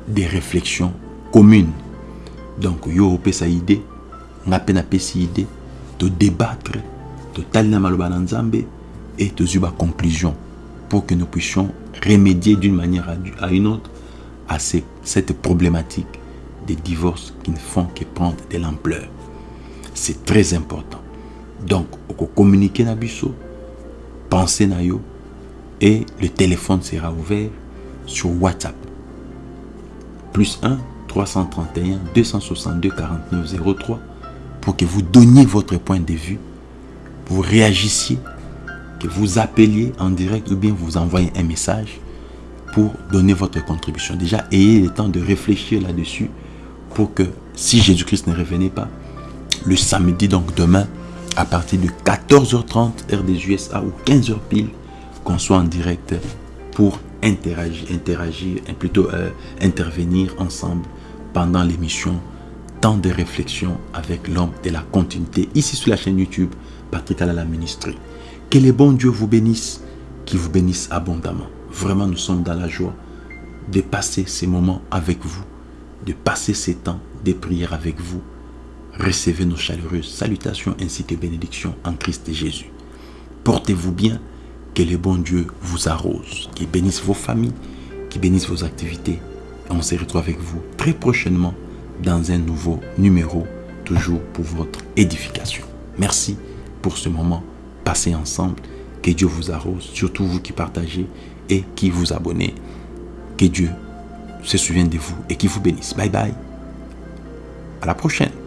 des réflexions communes. Donc, yo sa idée, n'a peine idée, de débattre, de talina et de zuba conclusion pour que nous puissions remédier d'une manière à une autre à cette problématique des divorces qui ne font que prendre de l'ampleur. C'est très important. Donc, on communiquer na biso, penser na yo, et le téléphone sera ouvert sur WhatsApp. Plus 1 331 262 49 03 pour que vous donniez votre point de vue, vous réagissiez, vous appeliez en direct ou bien vous envoyez un message pour donner votre contribution. Déjà, ayez le temps de réfléchir là-dessus pour que si Jésus-Christ ne revenait pas, le samedi, donc demain, à partir de 14h30 heure des USA ou 15h pile, qu'on soit en direct pour interagir, plutôt euh, intervenir ensemble pendant l'émission Temps de réflexion avec l'homme de la continuité ici sur la chaîne YouTube Patrick Alala Ministry. Que les bons Dieu vous bénisse, qu'il vous bénisse abondamment. Vraiment, nous sommes dans la joie de passer ces moments avec vous, de passer ces temps de prière avec vous. Recevez nos chaleureuses salutations ainsi que bénédictions en Christ et Jésus. Portez-vous bien que le bon Dieu vous arrose, qu'il bénisse vos familles, qu'il bénisse vos activités. on se retrouve avec vous très prochainement dans un nouveau numéro, toujours pour votre édification. Merci pour ce moment passé ensemble. Que Dieu vous arrose, surtout vous qui partagez et qui vous abonnez. Que Dieu se souvienne de vous et qui vous bénisse. Bye bye. À la prochaine.